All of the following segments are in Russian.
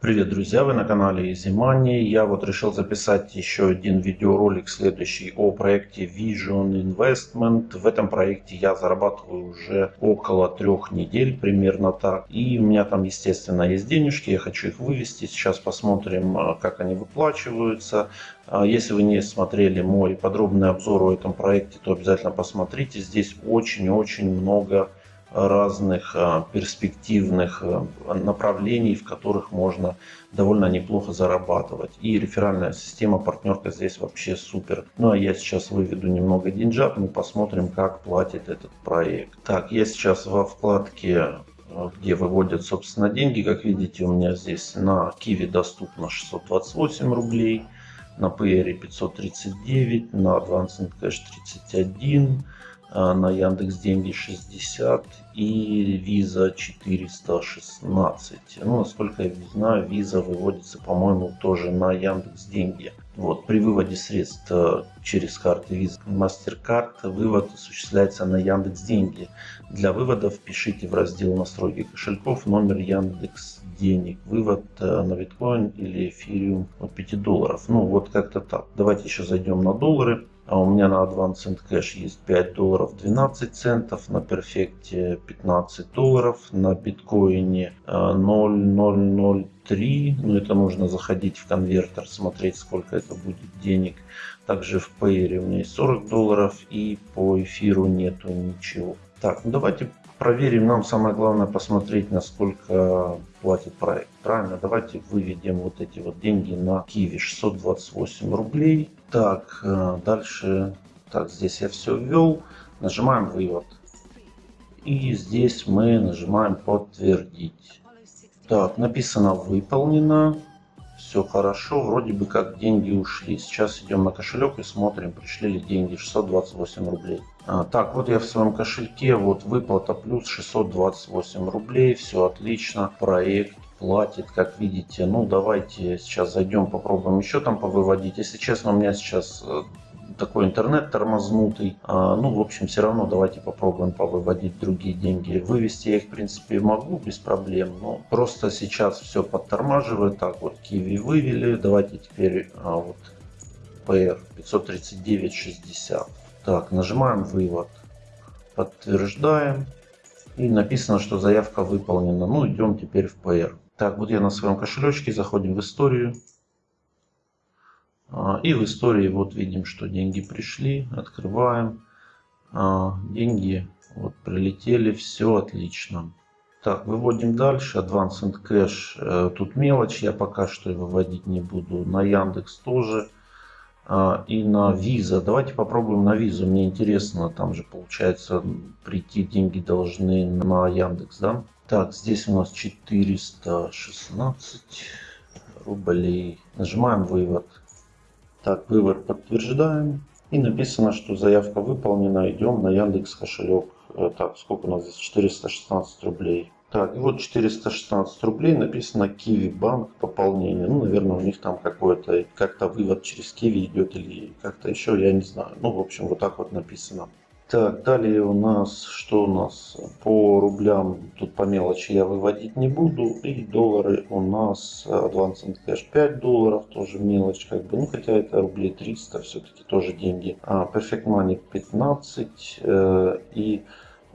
Привет, друзья! Вы на канале Easy Money. Я вот решил записать еще один видеоролик следующий о проекте Vision Investment. В этом проекте я зарабатываю уже около трех недель, примерно так. И у меня там, естественно, есть денежки, я хочу их вывести. Сейчас посмотрим, а, как они выплачиваются. А, если вы не смотрели мой подробный обзор о этом проекте, то обязательно посмотрите. Здесь очень-очень много разных а, перспективных а, направлений, в которых можно довольно неплохо зарабатывать. И реферальная система партнерка здесь вообще супер. Ну а я сейчас выведу немного деньжат, мы посмотрим, как платит этот проект. Так, я сейчас во вкладке а, где выводят, собственно, деньги. Как видите, у меня здесь на Киви доступно 628 рублей, на PR 539, на Advanced Cash 31, а, на Яндекс Деньги 60 и Виза 416. Ну, насколько я знаю, Виза выводится, по-моему, тоже на Яндекс Деньги. Вот, при выводе средств э, через карты Visa MasterCard вывод осуществляется на Яндекс Деньги. Для вывода впишите в раздел настройки кошельков номер Яндекс Денег. Вывод э, на биткоин или эфириум от 5 долларов. Ну вот как-то так. Давайте еще зайдем на доллары. А у меня на Advanced Cash есть 5 долларов 12 центов, на перфекте 15 долларов, на биткоине 0,003. Ну это нужно заходить в конвертер, смотреть сколько это будет денег. Также в Payer у меня есть 40 долларов и по эфиру нету ничего. Так, ну давайте проверим. Нам самое главное посмотреть, насколько платит проект. Правильно, давайте выведем вот эти вот деньги на Киви 628 рублей. Так, э, дальше, так, здесь я все ввел. Нажимаем вывод. И здесь мы нажимаем подтвердить. Так, написано выполнено. Все хорошо, вроде бы как деньги ушли. Сейчас идем на кошелек и смотрим, пришли ли деньги 628 рублей. А, так, вот я в своем кошельке, вот выплата плюс 628 рублей, все отлично. Проект платит, как видите. Ну, давайте сейчас зайдем, попробуем еще там повыводить. Если честно, у меня сейчас э, такой интернет тормознутый. А, ну, в общем, все равно давайте попробуем повыводить другие деньги. Вывести я их, в принципе, могу без проблем. Но просто сейчас все подтормаживает. Так, вот Киви вывели. Давайте теперь а, вот PR 539.60. Так, нажимаем вывод. Подтверждаем. И написано, что заявка выполнена. Ну, идем теперь в PR. Так, вот я на своем кошелечке, заходим в историю. А, и в истории вот видим, что деньги пришли, открываем. А, деньги вот прилетели, все отлично. Так, выводим дальше. Advanced Cash. Э, тут мелочь, я пока что выводить не буду. На Яндекс тоже. А, и на Visa. Давайте попробуем на Visa. Мне интересно, там же получается прийти деньги должны на Яндекс, да? Так, здесь у нас 416 рублей. Нажимаем вывод. Так, вывод подтверждаем. И написано, что заявка выполнена. Идем на Яндекс кошелек. Э, так, сколько у нас здесь? 416 рублей. Так, и вот 416 рублей написано Киви Банк пополнение. Ну, наверное, у них там какой-то, как-то вывод через Киви идет или как-то еще, я не знаю. Ну, в общем, вот так вот написано. Так, далее у нас, что у нас по рублям, тут по мелочи я выводить не буду. И доллары у нас Advanced Cash 5 долларов, тоже мелочь как бы, ну хотя это рублей 300, все-таки тоже деньги. А Perfect Money 15 э, и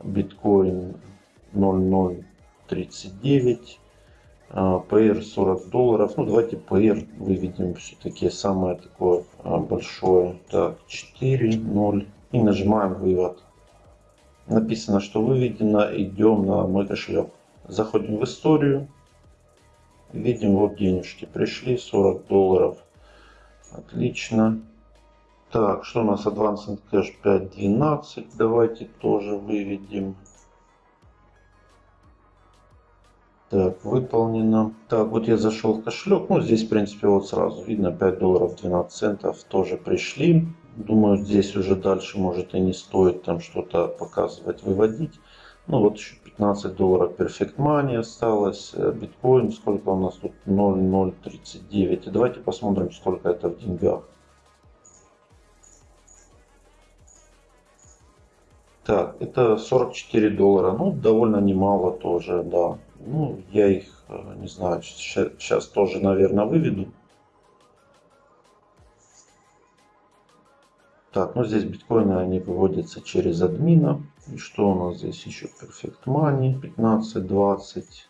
биткоин 0,039. PR 40 долларов. Ну, давайте PR выведем все-таки самое такое а, большое. Так, 4, 0 и нажимаем вывод. Написано, что выведено, идем на мой кошелек. Заходим в историю. Видим, вот денежки пришли, 40 долларов. Отлично. Так, что у нас Advanced Cash 5.12. Давайте тоже выведем. Так, выполнено. Так, вот я зашел в кошелек. Ну, здесь, в принципе, вот сразу видно 5 долларов 12 центов тоже пришли. Думаю, здесь уже дальше может и не стоит там что-то показывать, выводить. Ну вот еще 15 долларов Perfect Money осталось. Э, биткоин, сколько у нас тут? 0,039. И давайте посмотрим, сколько это в деньгах. Так, это 44 доллара. Ну, довольно немало тоже, да. Ну, я их, э, не знаю, сейчас тоже, наверное, выведу. Так, ну здесь биткоины, они выводятся через админа. И что у нас здесь еще? Perfect Money 15, 20.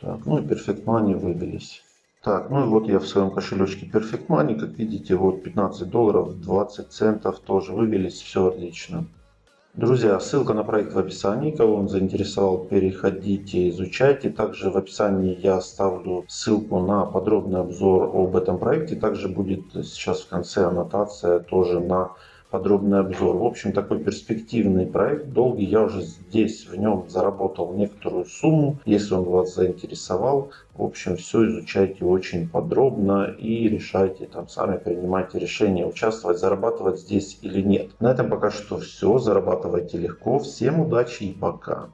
Так, ну и Perfect Money выбились. Так, ну и вот я в своем кошелечке Perfect Money, как видите, вот 15 долларов, 20 центов тоже выбились, все отлично. Друзья, ссылка на проект в описании. Кого он заинтересовал, переходите, изучайте. Также в описании я оставлю ссылку на подробный обзор об этом проекте. Также будет сейчас в конце аннотация тоже на подробный обзор. В общем, такой перспективный проект, долгий. Я уже здесь в нем заработал некоторую сумму. Если он вас заинтересовал, в общем, все изучайте очень подробно и решайте, там сами принимайте решение, участвовать, зарабатывать здесь или нет. На этом пока что все. Зарабатывайте легко. Всем удачи и пока.